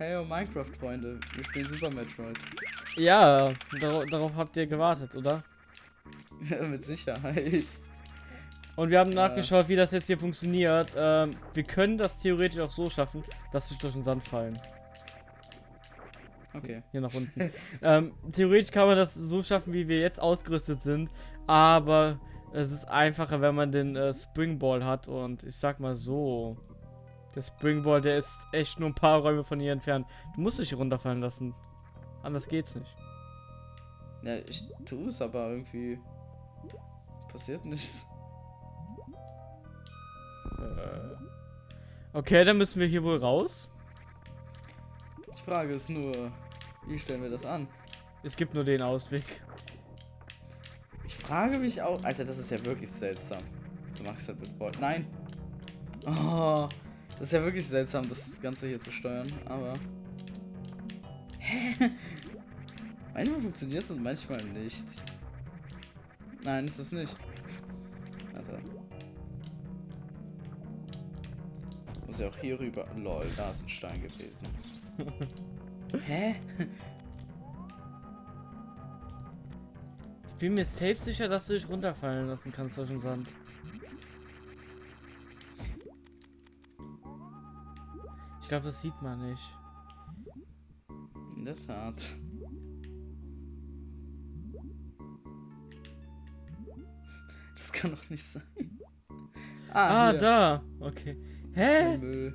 Hey, oh Minecraft-Freunde, wir spielen Super Metroid. Ja, darauf, darauf habt ihr gewartet, oder? Mit Sicherheit. Und wir haben nachgeschaut, wie das jetzt hier funktioniert. Ähm, wir können das theoretisch auch so schaffen, dass sie durch den Sand fallen. Okay. Hier nach unten. ähm, theoretisch kann man das so schaffen, wie wir jetzt ausgerüstet sind. Aber es ist einfacher, wenn man den äh, Springball hat. Und ich sag mal so. Der Springball, der ist echt nur ein paar Räume von hier entfernt. Du musst dich runterfallen lassen. Anders geht's nicht. Ja, ich tue es, aber irgendwie passiert nichts. Äh. Okay, dann müssen wir hier wohl raus. Die Frage ist nur, wie stellen wir das an? Es gibt nur den Ausweg. Ich frage mich auch. Alter, das ist ja wirklich seltsam. Du magst halt mit Sport. Nein! Oh, das ist ja wirklich seltsam, das Ganze hier zu steuern, aber. Hä? Manchmal funktioniert es und manchmal nicht. Nein, ist es nicht. Alter. Muss ja auch hier rüber. Lol, da ist ein Stein gewesen. Hä? Ich bin mir safe sicher, dass du dich runterfallen lassen kannst durch den Sand. Ich glaube, das sieht man nicht. In der Tat. Das kann doch nicht sein. Ah, hier. da. Okay. Hä?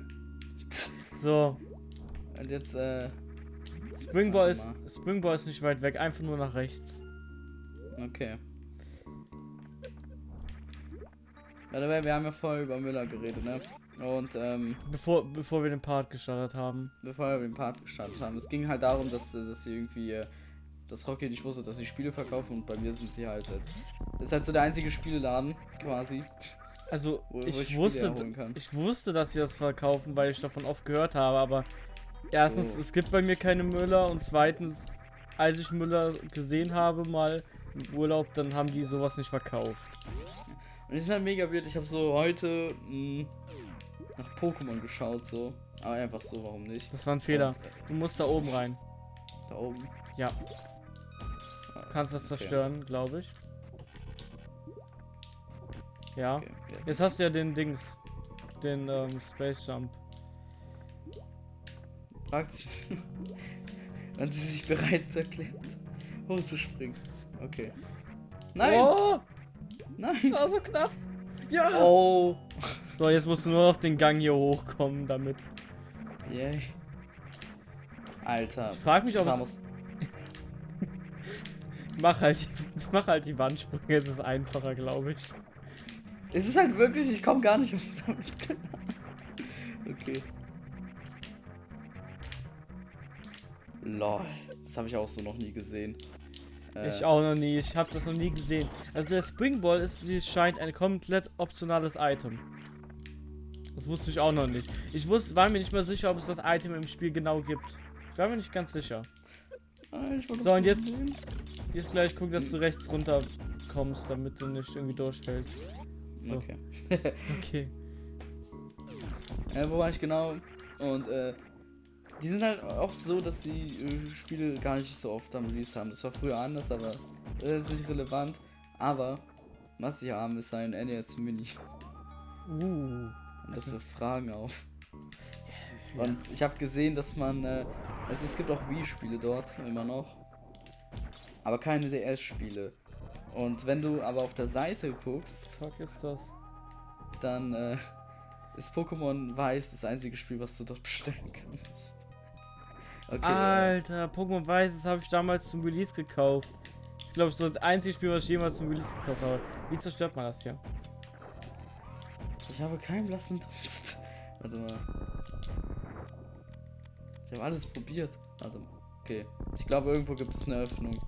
So. Und jetzt, äh. Springball ist. Springball ist nicht weit weg, einfach nur nach rechts. Okay. By the way, wir haben ja vorher über Müller geredet, ne? Und, ähm, Bevor, bevor wir den Part gestartet haben. bevor wir den Part gestartet haben, es ging halt darum, dass, äh, dass sie irgendwie, äh, dass Rocky nicht wusste, dass sie Spiele verkaufen und bei mir sind sie halt jetzt. Das ist halt so der einzige Spieleladen, quasi, Also, wo, wo ich, wusste, ich wusste, dass sie das verkaufen, weil ich davon oft gehört habe, aber erstens, So. es gibt bei mir keine Müller und zweitens, als ich Müller gesehen habe, mal im Urlaub, dann haben die sowas nicht verkauft. Und es ist halt mega weird. Ich habe so heute mh, nach Pokémon geschaut, so. Aber einfach so, warum nicht? Das war ein Fehler. Und, äh, Du musst da oben rein. da oben. Ja, Ah, kannst das okay. zerstören, glaube ich. Ja. Okay, yes. Jetzt hast du ja den Dings. Den ähm, Space Jump. Fragt sich, wann sie sich bereit erklärt, hochzuspringen. Okay. Nein! Oh, Nein! das war so knapp. Ja. Oh! So, jetzt musst du nur noch den Gang hier hochkommen damit. Yay. Alter. Ich frag mich, ob es. Mach halt, die, mach halt die Wandsprünge, es ist einfacher, glaube ich. Es ist halt wirklich, ich komme gar nicht auf damit klar. Okay. Lol. Das habe ich auch so noch nie gesehen. Äh, Ich auch noch nie, ich habe das noch nie gesehen. Also der Springball ist, wie es scheint, ein komplett optionales Item. Das wusste ich auch noch nicht. Ich wusste, war mir nicht mal sicher, ob es das Item im Spiel genau gibt. Ich war mir nicht ganz sicher. Ah, So, und jetzt-. Jetzt gleich guck, dass du rechts runter kommst, damit du nicht irgendwie durchfällst. So, Okay. okay. Äh, wo war ich genau? Und äh, die sind halt oft so, dass sie äh, Spiele gar nicht so oft am Release haben. Das war früher anders, aber das ist nicht relevant. Aber was sie haben, ist ein NES Mini. Uh. Und das wirft Fragen auf. Und ich habe gesehen, dass man. Äh, also es gibt auch Wii-Spiele dort, immer noch. Aber keine DS-Spiele. Und wenn du aber auf der Seite guckst, Fuck ist das? dann äh, ist Pokémon Weiß das einzige Spiel, was du dort bestellen kannst. Okay. äh, Alter, Pokémon Weiß, das habe ich damals zum Release gekauft. Ist, glaube ich, so das einzige Spiel, was ich jemals zum Release gekauft habe. Wie zerstört man das hier? Ich habe keinen blassen Dunst. Warte mal. Ich habe alles probiert. Warte mal. Okay. Ich glaube, irgendwo gibt es eine Öffnung.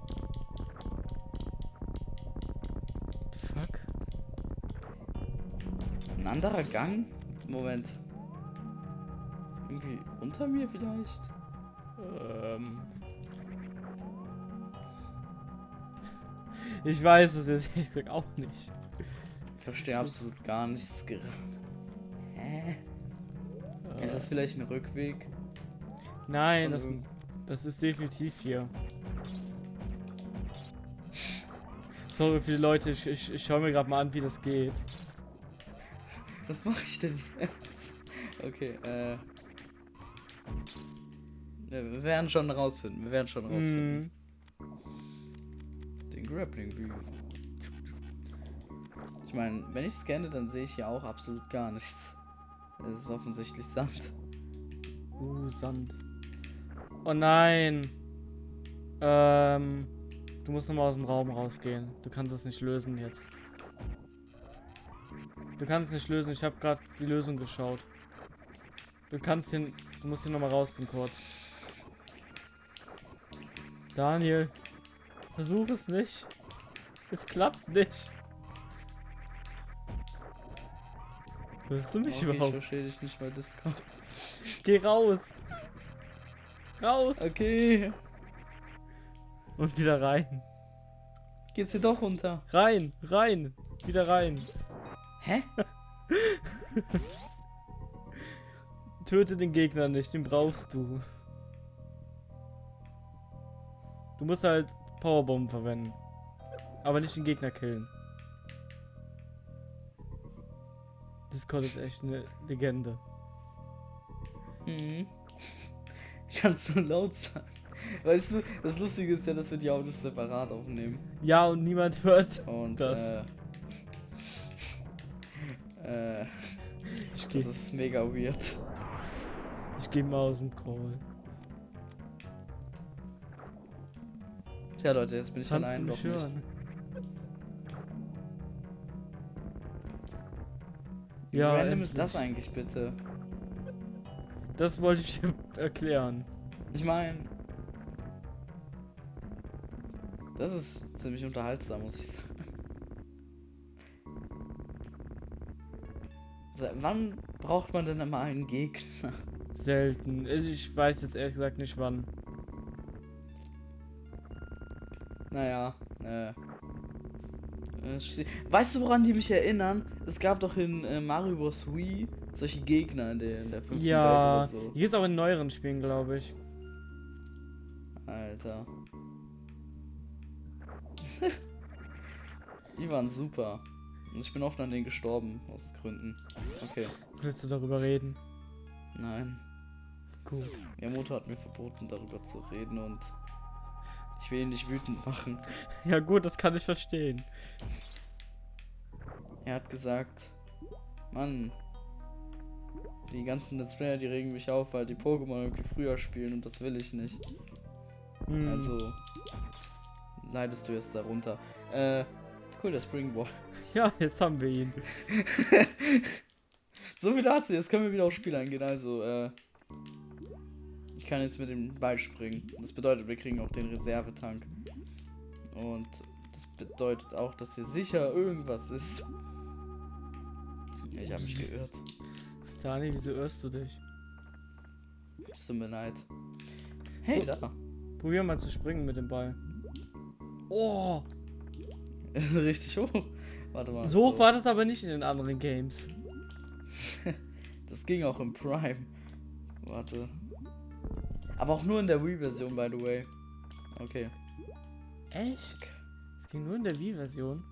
Fuck. Ein anderer Gang? Moment. Irgendwie unter mir vielleicht? Ähm. Ich weiß es jetzt ehrlich gesagt auch nicht. Ich verstehe absolut gar nichts gerade. Hä? Ist das vielleicht ein Rückweg? Nein, das, das ist definitiv hier. Sorry für die Leute, ich, ich, ich schaue mir gerade mal an, wie das geht. Was mache ich denn jetzt? Okay, äh. Wir werden schon rausfinden. Wir werden schon rausfinden. Mm, Den Grappling Bügel. Meine, wenn ich scanne, dann sehe ich hier auch absolut gar nichts. Es ist offensichtlich Sand. uh, Sand. Oh nein. Ähm, du musst nochmal aus dem Raum rausgehen. Du kannst es nicht lösen jetzt. Du kannst es nicht lösen. Ich habe gerade die Lösung geschaut. Du kannst den. Du musst hier nochmal rausgehen kurz. Daniel. Versuch es nicht. Es klappt nicht. Hörst du mich Okay, ich überhaupt? verstehe dich nicht bei Discord. Geh raus. Raus. Okay. Und wieder rein. Geht's hier doch runter? Rein, rein. Wieder rein. Hä? Töte den Gegner nicht, den brauchst du. Du musst halt Powerbomben verwenden. Aber nicht den Gegner killen. Discord ist echt eine Legende. Mhm. Kannst du laut sagen? Weißt du, das Lustige ist ja, dass wir die Autos separat aufnehmen. Ja, und niemand hört. Und Das. äh, äh, Ich das ist mega weird. ich geh mal aus dem Call. Tja Leute, jetzt bin ich Kannst du allein mich doch nicht. Hören? Wie Ja, random ist das endlich. eigentlich bitte? Das wollte ich dir erklären. Ich meine, das ist ziemlich unterhaltsam, muss ich sagen. Seit wann braucht man denn immer einen Gegner? Selten. Also Ich weiß jetzt ehrlich gesagt nicht wann. Naja, äh. Weißt du, woran die mich erinnern? Es gab doch in äh, Mario Bros. Wii solche Gegner in der, in der fünften Welt Ja, oder so. hier ist auch in neueren Spielen, glaube ich. Alter. die waren super. Und ich bin oft an denen gestorben, aus Gründen. Okay, Willst du darüber reden? nein. Gut. Miyamoto hat mir verboten, darüber zu reden und ich will ihn nicht wütend machen. Ja gut, das kann ich verstehen. Er hat gesagt, Mann, die ganzen Let's Player, die regen mich auf, weil die Pokémon irgendwie früher spielen und das will ich nicht. Hm. Also leidest du jetzt darunter. Äh, cool, der Springball. Ja, jetzt haben wir ihn. so viel dazu, jetzt können wir wieder aufs Spiel eingehen. Also, äh, ich kann jetzt mit dem Ball springen. Das bedeutet, wir kriegen auch den Reservetank. Und das bedeutet auch, dass hier sicher irgendwas ist. Ich habe mich geirrt. Dani, wieso irrst du dich? Es tut mir leid. Hey, da. Probier mal zu springen mit dem Ball. Oh, Richtig hoch. Warte mal. so hoch war das aber nicht in den anderen Games. Das ging auch im Prime. Warte. Aber auch nur in der Wii-Version, by the way. Okay. Echt? Es ging nur in der Wii-Version.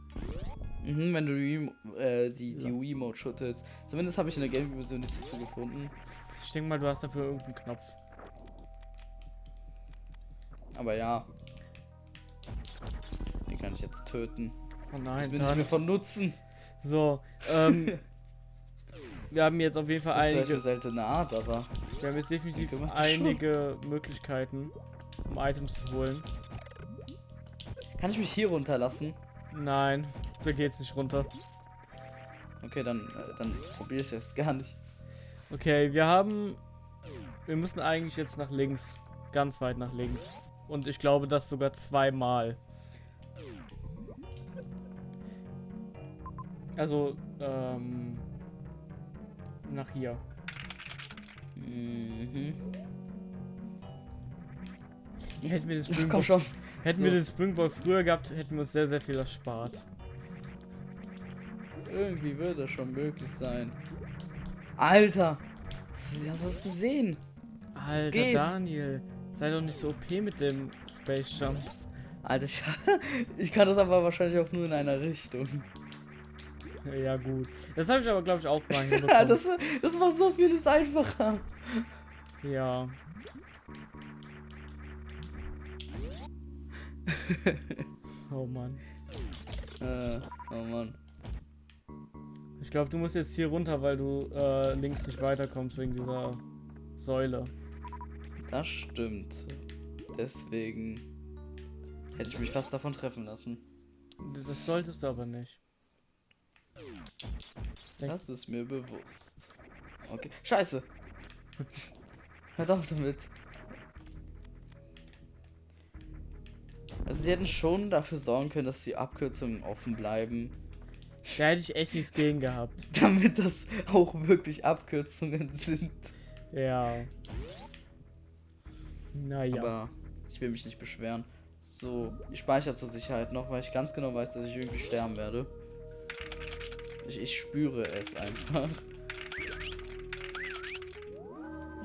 Mhm, wenn du die, äh, die, die Ja. Wii-Mode schüttelst. Zumindest habe ich in der Gamecube-Version nichts dazu gefunden. Ich denke mal, du hast dafür irgendeinen Knopf. Aber ja. Den kann ich jetzt töten. Oh Das nein, bin ich mir von Nutzen. So, ähm. wir haben jetzt auf jeden Fall Das ist eine einige. seltene Art, aber. Wir haben jetzt definitiv einige Möglichkeiten, um Items zu holen. Kann ich mich hier runterlassen? Nein, da geht's nicht runter. Okay, dann, äh, dann probiere ich es jetzt gar nicht. Okay, wir haben. Wir müssen eigentlich jetzt nach links. Ganz weit nach links. Und ich glaube, das sogar zweimal. Also, ähm. Nach hier. Mhm. Hätten wir den Komm Springball, schon. hätten so. wir den Springball früher gehabt, hätten wir uns sehr, sehr viel erspart. Irgendwie wird das schon möglich sein. Alter! Hast du das gesehen? Alter. Daniel. Sei doch nicht so OP mit dem Space Jump. Alter, ich, ich kann das aber wahrscheinlich auch nur in einer Richtung. Ja, gut. Das habe ich aber, glaube ich, auch mal hinbekommen. das, das macht so vieles einfacher. ja. Oh Mann. Äh, oh Mann. Ich glaube, du musst jetzt hier runter, weil du äh, links nicht weiterkommst wegen dieser Säule. Das stimmt. Deswegen hätte ich mich fast davon treffen lassen. Das solltest du aber nicht. Das ist mir bewusst. Okay. Scheiße. Hört auf damit. Also sie hätten schon dafür sorgen können, dass die Abkürzungen offen bleiben, Da hätte ich echt nichts gegen gehabt. damit das auch wirklich Abkürzungen sind. Ja. Naja. Aber ich will mich nicht beschweren. So, ich speichere zur Sicherheit noch, weil ich ganz genau weiß, dass ich irgendwie sterben werde. Ich, ich spüre es einfach.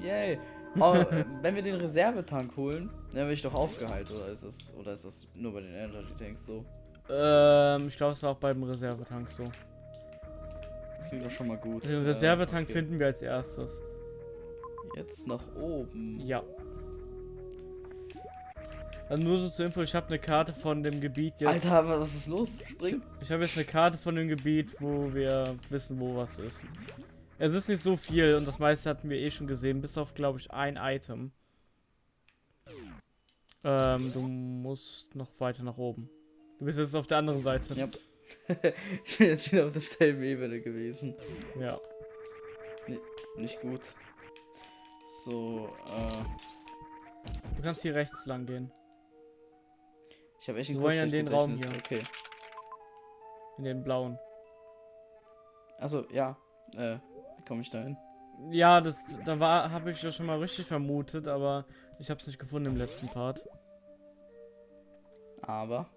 Yay. Oh, äh, wenn wir den Reservetank holen, dann werde ich doch aufgeheilt, oder ist das oder ist das nur bei den Energy Tanks so? Ähm, ich glaube, es war auch beim Reservetank so. Das klingt doch schon mal gut. Den Äh, Reservetank okay. finden wir als erstes. Jetzt nach oben. Ja. Also nur so zur Info, ich habe eine Karte von dem Gebiet jetzt. Alter, aber was ist los? Spring. Ich habe jetzt eine Karte von dem Gebiet, wo wir wissen, wo was ist. Es ist nicht so viel und das meiste hatten wir eh schon gesehen, bis auf, glaube ich, ein Item. Ähm, du musst noch weiter nach oben. Du bist jetzt auf der anderen Seite. Ja. ich bin jetzt wieder auf derselben Ebene gewesen. Ja. Nicht gut. So, äh. Du kannst hier rechts lang gehen. Ich habe echt Wir ein wollen ja in den Raum Kurzsichtgedächtnis. Okay. In den blauen. Also, ja. Äh, wie komme ich da hin? Ja, das da war habe ich ja schon mal richtig vermutet, aber ich habe es nicht gefunden im letzten Part. Aber.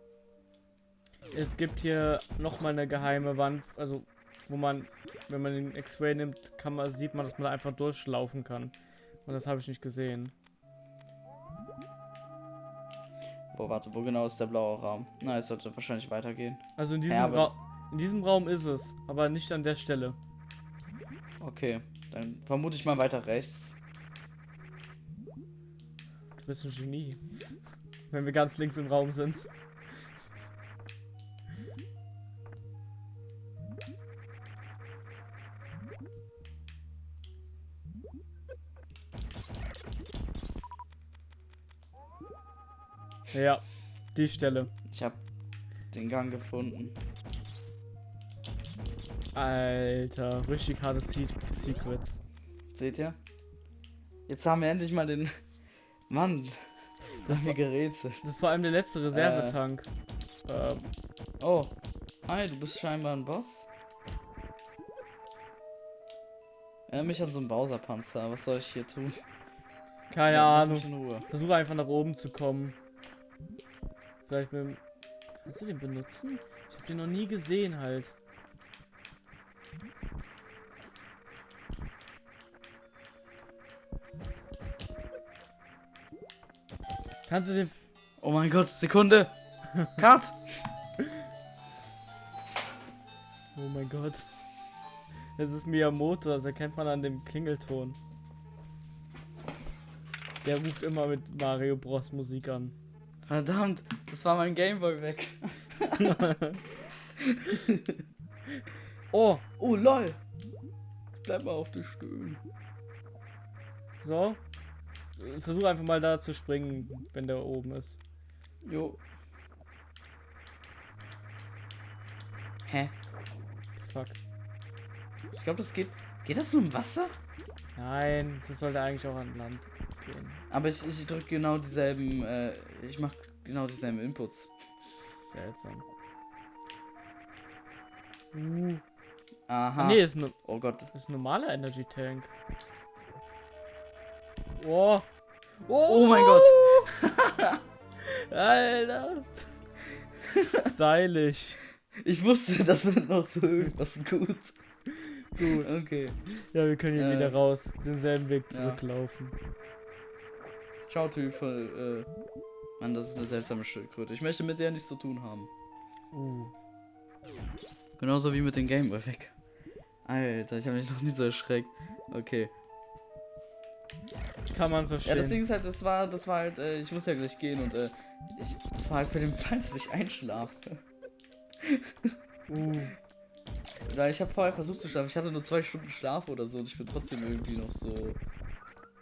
Es gibt hier noch mal eine geheime Wand, also wo man, wenn man den X-Ray nimmt, kann man sieht man, dass man da einfach durchlaufen kann. Und das habe ich nicht gesehen. Wo, warte, wo genau ist der blaue Raum? Na, es sollte wahrscheinlich weitergehen. Also in diesem, Ja, Ra in diesem Raum ist es, aber nicht an der Stelle. Okay, dann vermute ich mal weiter rechts. Du bist ein Genie. Wenn wir ganz links im Raum sind. Ja, die Stelle. Ich habe den Gang gefunden. Alter, richtig harte Se Secrets. Seht ihr? Jetzt haben wir endlich mal den. Mann, das haben wir gerätselt. Das war allem der letzte Reservetank. Ähm, Oh, hi, du bist scheinbar ein Boss. Erinnere mich an so einen Bowser-Panzer. Was soll ich hier tun? keine Ja, Ahnung. Versuche einfach nach oben zu kommen. Vielleicht mit dem... Kannst du den benutzen? Ich habe den noch nie gesehen halt. Kannst du den... Oh mein Gott, Sekunde! Cut! Oh mein Gott. Das ist Miyamoto, das erkennt man an dem Klingelton. Der ruft immer mit Mario Bros Musik an. Verdammt, das war mein Gameboy weg. Oh, Oh lol. Ich bleib mal auf den Stühlen. so. Versuch einfach mal da zu springen, wenn der oben ist. Jo. Hä? Fuck. Ich glaube, das geht. Geht das nur im Wasser? Nein, das sollte eigentlich auch an Land gehen. Aber ich, ich drücke genau dieselben. Äh, ich mach genau dieselben Inputs. Seltsam. Uh. Aha. Nee, ist, ne, Oh Gott. ist ein normaler Energy Tank. Oh. Oh mein Gott. Alter. Stylisch. Ich wusste, das wird noch zu irgendwas gut. Gut. Okay. Ja, wir können hier Äh, wieder raus. Denselben Weg ja. Ciao, Teufel. Äh, Mann, das ist eine seltsame Schildkröte. Ich möchte mit der nichts zu tun haben. Uh. Genauso wie mit dem Gameboy weg. Alter, ich habe mich noch nie so erschreckt. Okay. Das kann man verstehen. Ja, das Ding ist halt, das war, das war halt, äh, ich muss ja gleich gehen und äh, ich, das war halt für den Fall, dass ich einschlafe. uh. Oder ich habe vorher versucht zu schlafen. Ich hatte nur zwei Stunden Schlaf oder so und ich bin trotzdem irgendwie noch so.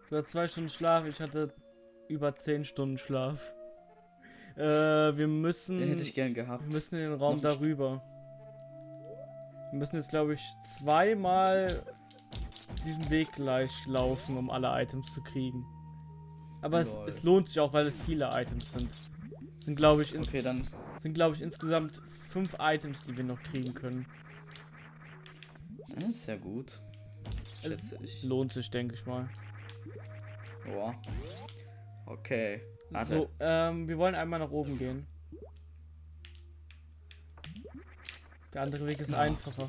Du hast zwei Stunden Schlaf, ich hatte über zehn Stunden Schlaf. Äh, wir müssen. Den hätte ich gern gehabt. Wir müssen in den Raum Noch- darüber. Wir müssen jetzt, glaube ich, zweimal diesen Weg gleich laufen, um alle Items zu kriegen. Aber es, es lohnt sich auch, weil es viele Items sind. Sind, glaube ich, ins, Okay, dann. sind, glaube ich, insgesamt fünf Items, die wir noch kriegen können. Dann ist ja gut. Schätze ich. Lohnt sich, denke ich mal. Boah. Okay. Warte. So, ähm, wir wollen einmal nach oben gehen. Der andere Weg ist Ja. einfacher.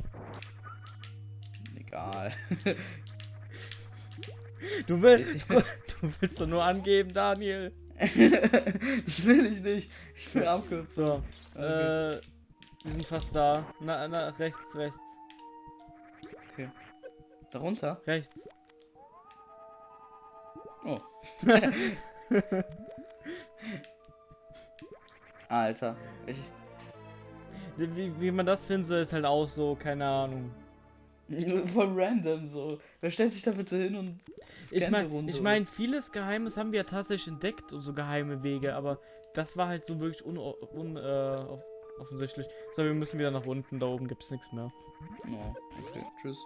Egal. Du willst, du willst doch nur angeben, Daniel. das will ich nicht. Ich will abkürzen. So, Okay. äh, wir sind fast da. Na, na, rechts, rechts, Okay. Darunter? rechts. Oh. Alter. Ich. Wie, wie man das findet, so ist halt auch so, keine Ahnung. Voll random so. Wer stellt sich da bitte hin und Ich meine, ich mein, vieles Geheimes haben wir ja tatsächlich entdeckt und so geheime Wege, aber das war halt so wirklich un, un, äh. So, wir müssen wieder nach unten, da oben gibt's nichts mehr. Oh, okay. Tschüss.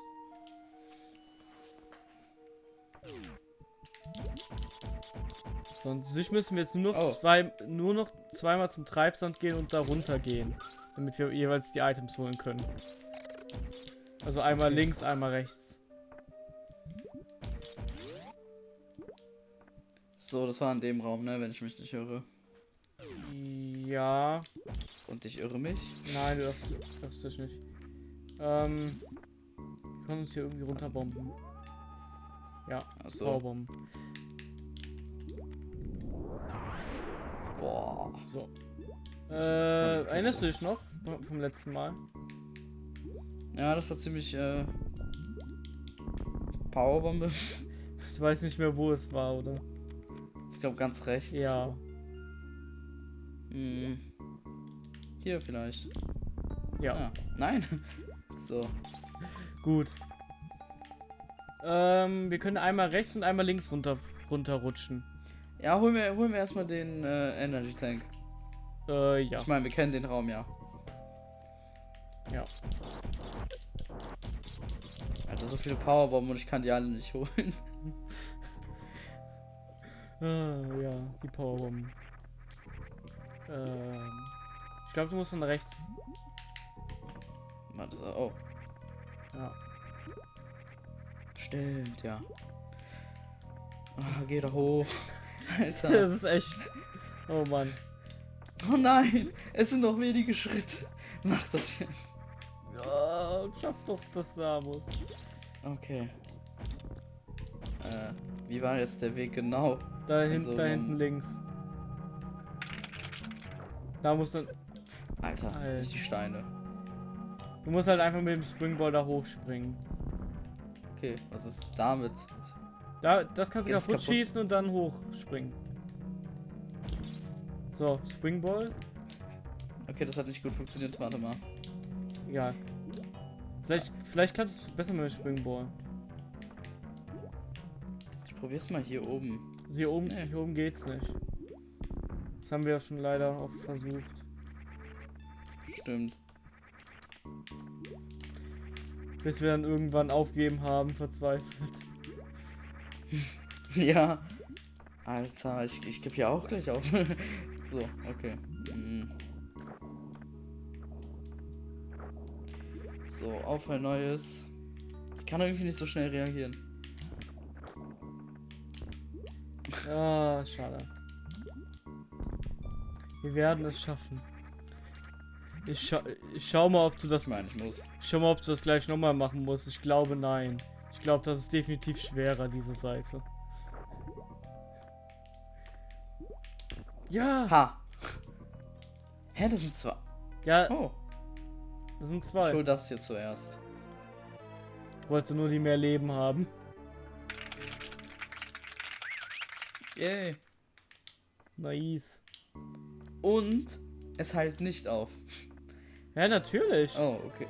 So, und sich müssen wir jetzt nur noch Oh. zwei, nur noch zweimal zum Treibsand gehen und da runter gehen, damit wir jeweils die Items holen können. Also einmal Okay. links, einmal rechts. So, das war in dem Raum, ne, wenn ich mich nicht irre. Ja, Und ich irre mich. nein, du darfst, darfst dich nicht. Ähm, wir können uns hier irgendwie runterbomben. Ja, Achso. Powerbomben. Boah. So. Äh, erinnerst du dich noch vom vom letzten Mal? Ja, das war ziemlich, äh. Powerbombe. Ich weiß nicht mehr, wo es war, oder? Ich glaube ganz rechts. Ja. Hm. Hier vielleicht. Ja, Ah, nein. So. gut. Ähm, wir können einmal rechts und einmal links runter runterrutschen. Ja, holen wir, holen wir erstmal den äh, Energy Tank. Äh, ja. Ich meine, wir kennen den Raum ja. Ja. Alter, so viele Powerbomben und ich kann die alle nicht holen. Ah, ja, die Powerbomben. Ähm, ich glaube, du musst dann rechts. Warte, oh. Ja. Stimmt, ja. Ah, geh da hoch. Alter. Das ist echt. Oh Mann. Oh nein, es sind noch wenige Schritte. Mach das jetzt. Ja, schaff doch das, Samus. Okay. Äh, wie war jetzt der Weg genau? Da, hin, Also, da um- hinten links. Da musst du. Alter, Alter. die Steine. Du musst halt einfach mit dem Springball da hochspringen. Okay, was ist damit? Da, das kannst du kaputt kaputt? schießen und dann hochspringen. So, Springball. Okay, das hat nicht gut funktioniert. Warte mal. Ja. Vielleicht, vielleicht klappt es besser mit dem Springball. Ich probier's mal hier oben. Also Hier oben, Nee. hier oben geht's nicht. Das haben wir ja schon leider oft versucht. Stimmt. Bis wir dann irgendwann aufgeben haben, verzweifelt. Ja. Alter, ich, ich gebe ja auch gleich auf. so, okay. Mm. So, auf ein neues. Ich kann irgendwie nicht so schnell reagieren. Ah, schade. Wir werden es schaffen. Ich, scha ich schau mal, ob du das Ich meine, ich muss. Ich schau mal, ob du das gleich nochmal machen musst. Ich glaube nein. Ich glaube, das ist definitiv schwerer, diese Seite. Ja. Ha. Hä, das sind zwei. Ja, Oh, das sind ich zwei. hol das hier zuerst. Ich wollte nur die mehr Leben haben. Yay. Nice. Und es heilt nicht auf. Ja, natürlich. Oh, okay.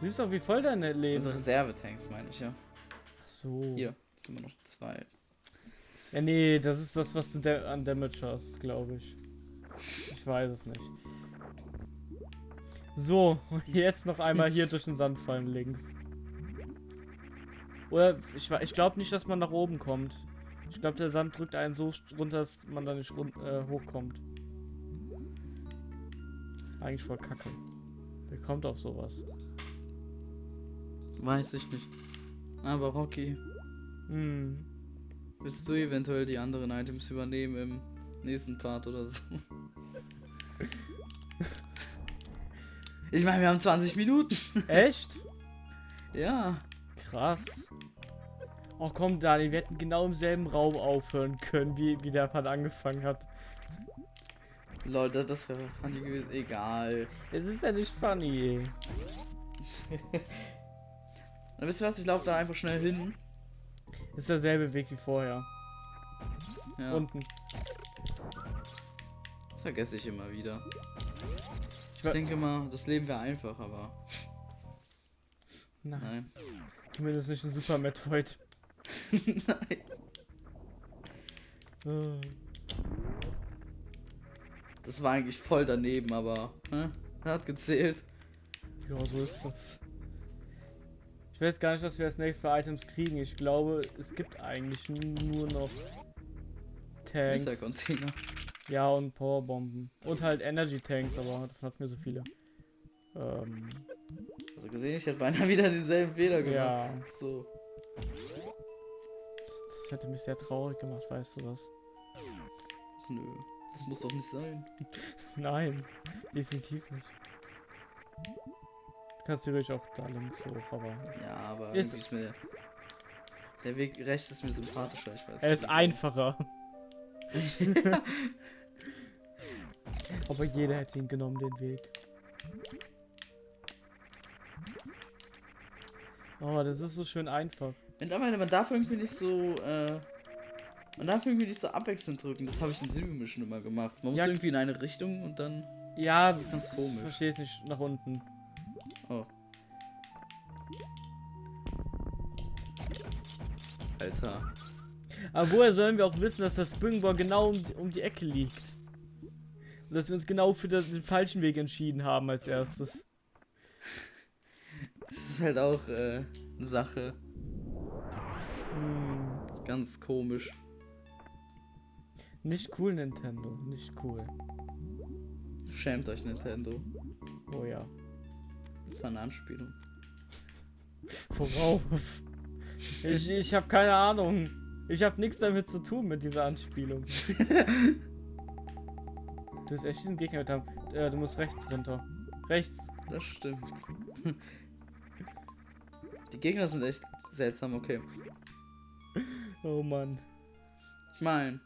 Du siehst doch, wie voll deine Leben Also sind. Reservetanks meine ich ja. Ach so. Hier, sind immer noch zwei. Ja, nee, das ist das, was du da an Damage hast, glaube ich. Ich weiß es nicht. So, und jetzt noch einmal hier durch den Sand fallen links. Oder ich, ich glaube nicht, dass man nach oben kommt. Ich glaube, der Sand drückt einen so runter, dass man da nicht run äh, hochkommt. Eigentlich voll kacke. Wer kommt auf sowas? Weiß ich nicht. Aber Rocky, Hm. Willst du eventuell die anderen Items übernehmen im nächsten Part oder so? Ich meine, wir haben 20 Minuten. Echt? Ja. Krass. Oh komm, Dani, wir hätten genau im selben Raum aufhören können, wie, wie der Part angefangen hat. Das, das wäre funny gewesen. Egal. Es ist ja nicht funny. Dann wisst ihr was? Ich laufe da einfach schnell hin. Ist derselbe Weg wie vorher. Ja. Unten. das vergesse ich immer wieder. Ich wa- denke mal, das Leben wäre einfach, aber Nein, nein. zumindest nicht ein Super Metroid. nein. Das war eigentlich voll daneben, aber hä? hat gezählt. Ja, so ist das. Ich weiß gar nicht, was wir als nächstes für Items kriegen. Ich glaube, es gibt eigentlich nur noch Tanks. Container. Ja, und Powerbomben. Und halt Energy Tanks, aber davon hat mir so viele. Ähm, Also gesehen, ich hätte beinahe wieder denselben Fehler gemacht. ja, So. das hätte mich sehr traurig gemacht, weißt du das? Nö. Das muss doch nicht sein. Nein, definitiv nicht. Du kannst theoretisch auch da links hoch, aber Ja, aber Ist- ist mir. Der Weg rechts ist mir sympathischer, ich weiß er ist einfacher. aber jeder hätte ihn genommen, den Weg. Oh, das ist so schön einfach. Und aber man darf irgendwie nicht so, äh, man darf irgendwie nicht so abwechselnd drücken. Das habe ich in Mission immer gemacht. Man muss Ja. irgendwie in eine Richtung und dann. Ja, Das ist ganz komisch. Verstehe ich nicht nach unten. Oh. Alter. Aber woher sollen wir auch wissen, dass das Springball genau um, um die Ecke liegt? Und dass wir uns genau für den, den falschen Weg entschieden haben als erstes. Das ist halt auch, äh, eine Sache. Hm. Ganz komisch. Nicht cool, Nintendo. Nicht cool. Schämt euch, Nintendo. Oh ja. Das war eine Anspielung. Worauf? Ich, ich habe keine Ahnung. Ich habe nichts damit zu tun mit dieser Anspielung. Du hast echt diesen Gegner haben. Äh, du musst rechts runter. Rechts. Das stimmt. Die Gegner sind echt seltsam, okay. Oh Mann. Ich mein.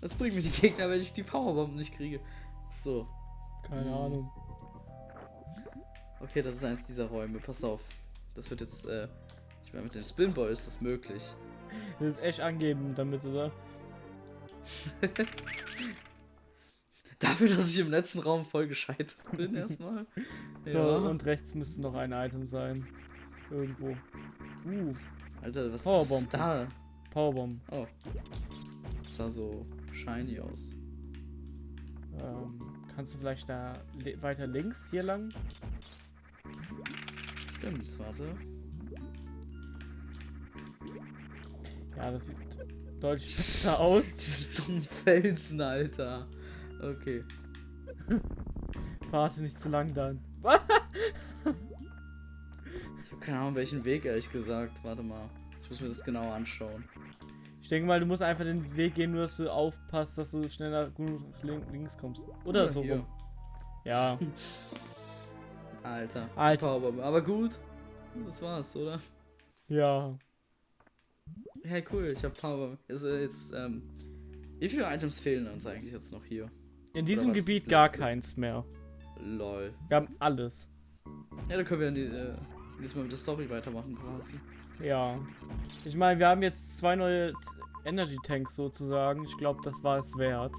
Was bringt mir die Gegner, wenn ich die Powerbomb nicht kriege? So. Keine Hm. Ahnung. Okay, das ist eins dieser Räume. Pass auf. Das wird jetzt, äh. Ich meine, mit dem Spinball ist das möglich. Das ist echt angeben damit, oder? Dafür, dass ich im letzten Raum voll gescheitert bin, erstmal. So, und rechts müsste noch ein Item sein. Irgendwo. Uh, Alter, was Powerbomb. ist da? Powerbomb. Oh. Das sah so shiny aus. Ähm, kannst du vielleicht da weiter links hier lang? Stimmt, warte. Ja, das sieht deutlich besser aus. Diese dummen Felsen, Alter. Okay. Warte nicht zu lang dann. Ich habe keine Ahnung, welchen Weg, ehrlich gesagt. Warte mal. Ich muss mir das genau anschauen. Ich denke mal, du musst einfach den Weg gehen, nur dass du aufpasst, dass du schneller lin- links kommst. Oder Ah, so hier. rum. Ja. Alter. Alter. Powerbomb. Aber gut. Das war's, oder? Ja. hey cool, ich habe Power. Jetzt, äh, jetzt, ähm, wie viele Items fehlen uns eigentlich jetzt noch hier? In diesem Gebiet gar keins mehr. Lol. Wir haben alles. Ja, dann können wir die, äh, diesmal mit der Story weitermachen quasi. Ja. Ich meine, wir haben jetzt zwei neue Energy Tanks sozusagen. Ich glaube, das war es wert.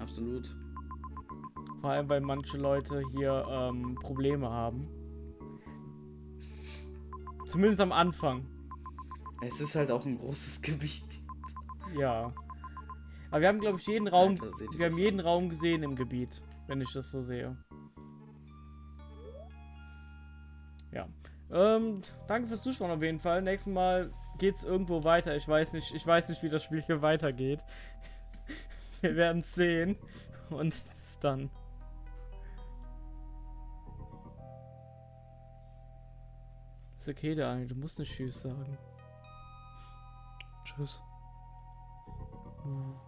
Absolut. Vor allem, weil manche Leute hier ähm, Probleme haben. Zumindest am Anfang. Es ist halt auch ein großes Gebiet. Ja. Aber wir haben, glaube ich, jeden Raum. Alter, wir haben an? jeden Raum gesehen im Gebiet, wenn ich das so sehe. Ja. Ähm, danke fürs Zuschauen auf jeden Fall. Nächstes Mal geht's irgendwo weiter. Ich weiß nicht, ich weiß nicht, wie das Spiel hier weitergeht. Wir werden sehen. Und bis dann. Ist okay, Daniel, du musst nicht Tschüss sagen. Tschüss. Hm.